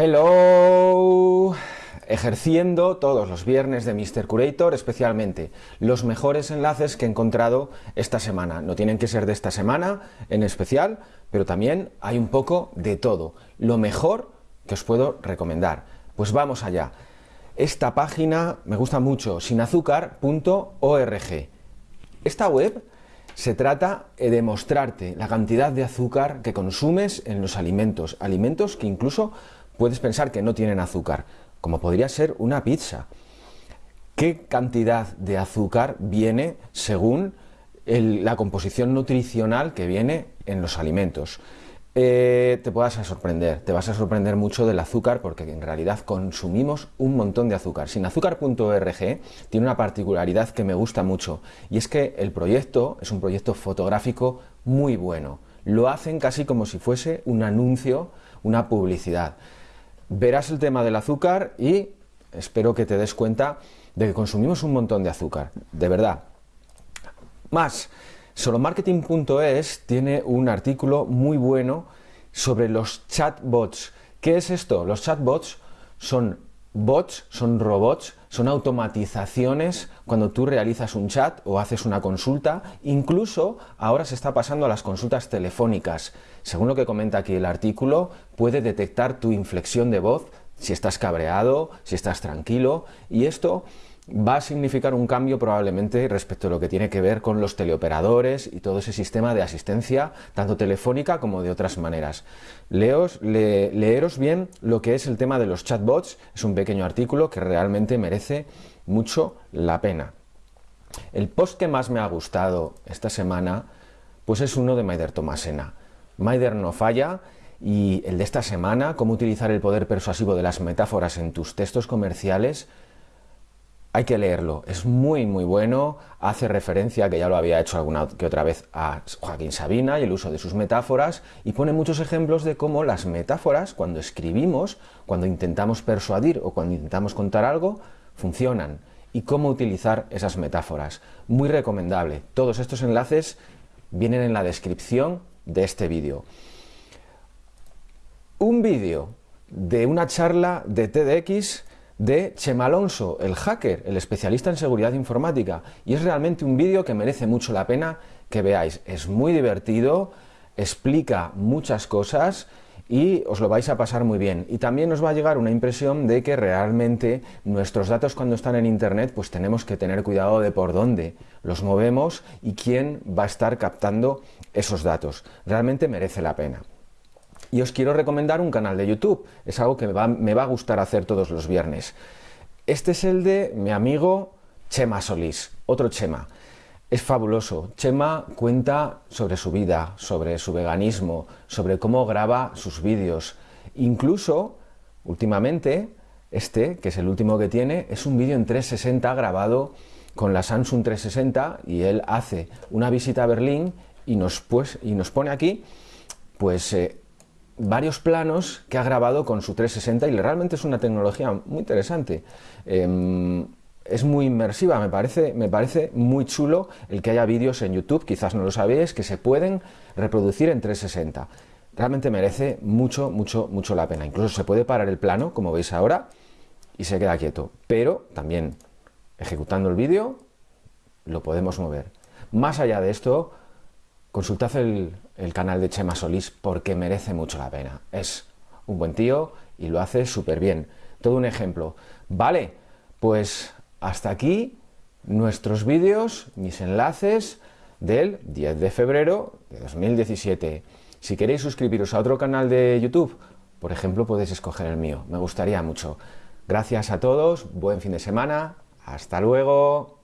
Hello, ejerciendo todos los viernes de Mr. Curator, especialmente los mejores enlaces que he encontrado esta semana. No tienen que ser de esta semana en especial, pero también hay un poco de todo. Lo mejor que os puedo recomendar. Pues vamos allá. Esta página me gusta mucho, sinazúcar.org. Esta web se trata de mostrarte la cantidad de azúcar que consumes en los alimentos, alimentos que incluso puedes pensar que no tienen azúcar, como podría ser una pizza. ¿Qué cantidad de azúcar viene según la composición nutricional que viene en los alimentos? Eh, te a sorprender, te vas a sorprender mucho del azúcar porque en realidad consumimos un montón de azúcar. Sinazúcar.org tiene una particularidad que me gusta mucho y es que el proyecto es un proyecto fotográfico muy bueno. Lo hacen casi como si fuese un anuncio, una publicidad verás el tema del azúcar y espero que te des cuenta de que consumimos un montón de azúcar, de verdad. Más, solomarketing.es tiene un artículo muy bueno sobre los chatbots. ¿Qué es esto? Los chatbots son bots, son robots, son automatizaciones cuando tú realizas un chat o haces una consulta, incluso ahora se está pasando a las consultas telefónicas. Según lo que comenta aquí el artículo, puede detectar tu inflexión de voz, si estás cabreado, si estás tranquilo, y esto va a significar un cambio probablemente respecto a lo que tiene que ver con los teleoperadores y todo ese sistema de asistencia, tanto telefónica como de otras maneras. Leos, leeros bien lo que es el tema de los chatbots, es un pequeño artículo que realmente merece mucho la pena. El post que más me ha gustado esta semana pues es uno de Maider Tomasena. Maider no falla y el de esta semana, cómo utilizar el poder persuasivo de las metáforas en tus textos comerciales, hay que leerlo, es muy muy bueno, hace referencia, que ya lo había hecho alguna que otra vez, a Joaquín Sabina y el uso de sus metáforas, y pone muchos ejemplos de cómo las metáforas, cuando escribimos, cuando intentamos persuadir o cuando intentamos contar algo, funcionan, y cómo utilizar esas metáforas. Muy recomendable, todos estos enlaces vienen en la descripción de este vídeo. Un vídeo de una charla de TEDx de Chema Alonso, el hacker, el especialista en seguridad informática. Y es realmente un vídeo que merece mucho la pena que veáis. Es muy divertido, explica muchas cosas y os lo vais a pasar muy bien. Y también os va a llegar una impresión de que realmente nuestros datos cuando están en Internet, pues tenemos que tener cuidado de por dónde los movemos y quién va a estar captando esos datos. Realmente merece la pena. Y os quiero recomendar un canal de YouTube, es algo que me va, a gustar hacer todos los viernes. Este es el de mi amigo Chema Solís, otro Chema. Es fabuloso. Chema cuenta sobre su vida, sobre su veganismo, sobre cómo graba sus vídeos. Incluso, últimamente, este, que es el último que tiene, es un vídeo en 360 grabado con la Samsung 360 y él hace una visita a Berlín y nos, pues, y nos pone aquí pues eh, varios planos que ha grabado con su 360 y realmente es una tecnología muy interesante. Em, es muy inmersiva, me parece, me parece muy chulo el que haya vídeos en YouTube, quizás no lo sabéis, que se pueden reproducir en 360. Realmente merece mucho, mucho, mucho la pena. Incluso se puede parar el plano, como veis ahora, y se queda quieto. Pero también, ejecutando el vídeo, lo podemos mover. Más allá de esto, consultad el, canal de Chema Solís porque merece mucho la pena. Es un buen tío y lo hace súper bien. Todo un ejemplo. Vale, pues hasta aquí nuestros vídeos, mis enlaces del 10 de febrero de 2017. Si queréis suscribiros a otro canal de YouTube, por ejemplo, podéis escoger el mío. Me gustaría mucho. Gracias a todos, buen fin de semana, hasta luego.